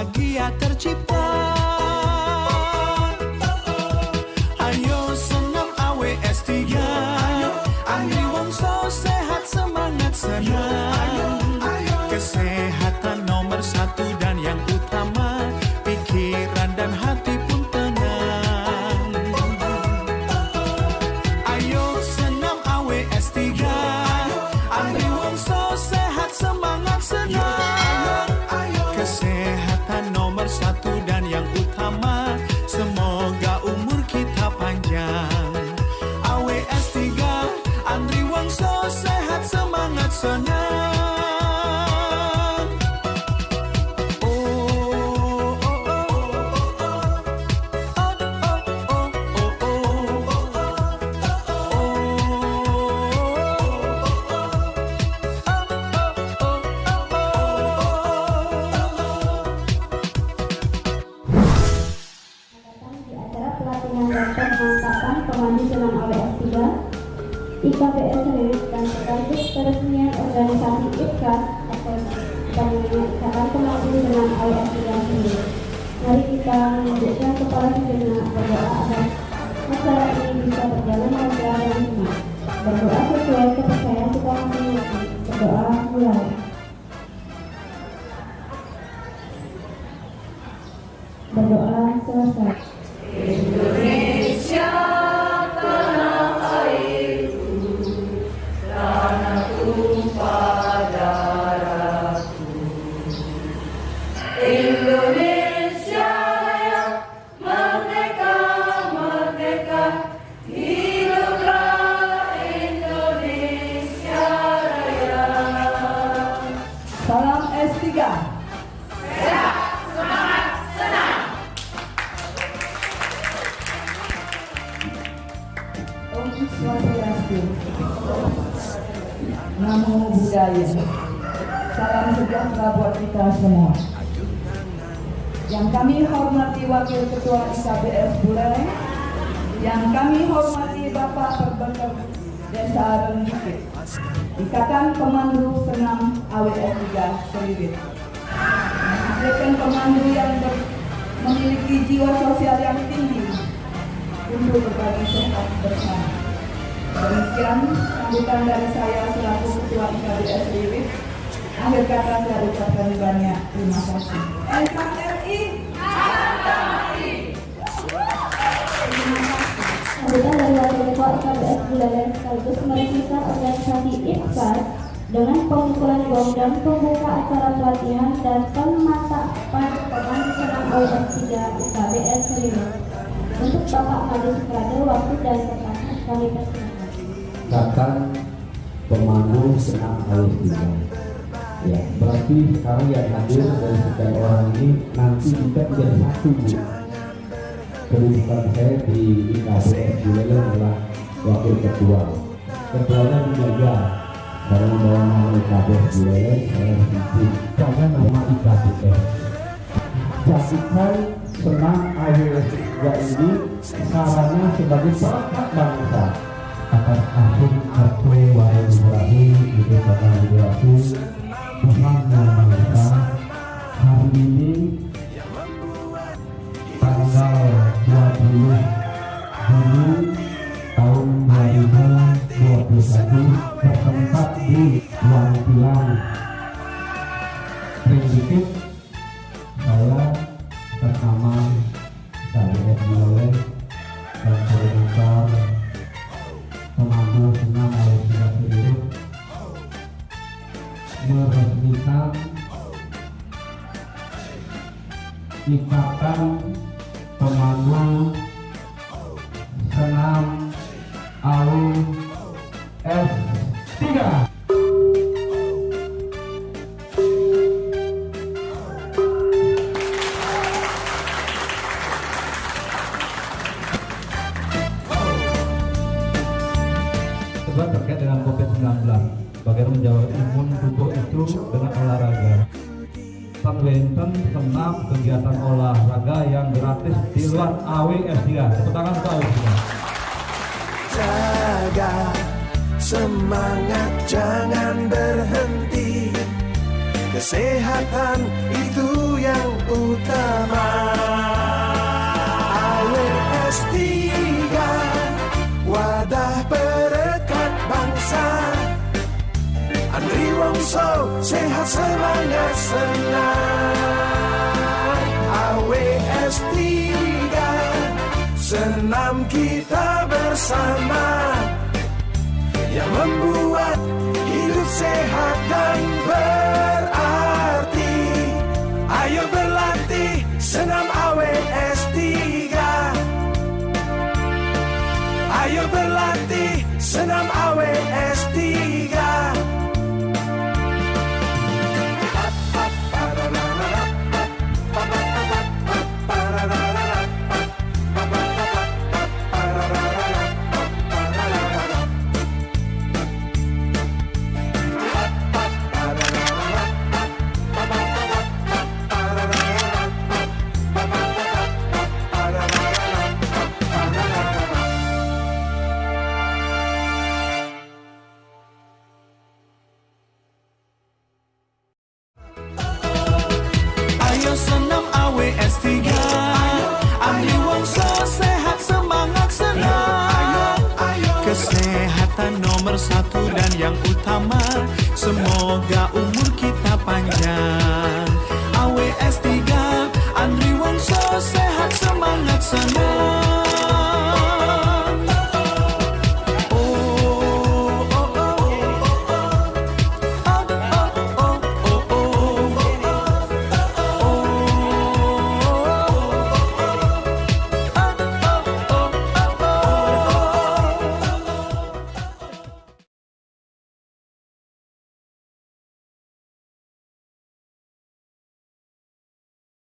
bahagia tercipta 3 IKBS Rilis dan sekaligus peresmian organisasi IKAS atau Bangunan Ikatan Senam AWS 3 sendiri. Mari kita menunjukkan kepala sejenak berdoa agar acara ini bisa berjalan lancar dan senang. Berdoa sesuai kepercayaan kita masing-masing. Berdoa mulai. Berdoa selesai. Namo Buddhaya. Salam sejahtera buat kita semua. Yang kami hormati Wakil Ketua IKBS Buleleng, yang kami hormati Bapak Perbekal Desa Rembukit, Ikatan Pemandu Senam AWS 3 Selibit. Menghasilkan pemandu yang memiliki jiwa sosial yang tinggi untuk berbagi sehat bersama. Demikian sambutan dari saya selaku Ketua IKBS Selibit. Akhir kata saya ucapkan banyak terima kasih. NKRI Sambutan dari Wakil Ketua IKBS Buleleng sekaligus meresmikan organisasi IPKAS dengan pemukulan gong dan pembuka acara pelatihan dan pemantapan pemandu senam OS 3 IKBS Selima. Untuk Bapak Maju Suprade, waktu dan tempat kami persilakan. katakan pemandu senam awal tiga. Ya, berarti sekarang yang hadir dari sekian orang ini nanti kita menjadi satu bu. Kedudukan saya di IKBS Buleleng adalah wakil ketua. Ketuanya dijaga karena membawa nama IKBS Buleleng saya mesti jaga nama IKBS. Jadikan senam AWS 3 ini sarana sebagai perangkat bangsa atas akhir kartu wahai Ibrahim itu kata Ibrahim ikatan pemandu senam AU S3 Kedua terkait dengan COVID-19 Bagaimana menjawab imun tubuh itu dengan olahraga Panwenten senam kegiatan olahraga yang gratis di luar AWS 3 Tepuk tangan untuk AWS 3 Jaga semangat jangan berhenti. Kesehatan itu yang utama Sehat semangat senang AWS 3 Senam kita bersama. Yang membuat hidup sehat dan berarti. Ayo berlatih senam AWS 3 Ayo berlatih senam AWS 3 summer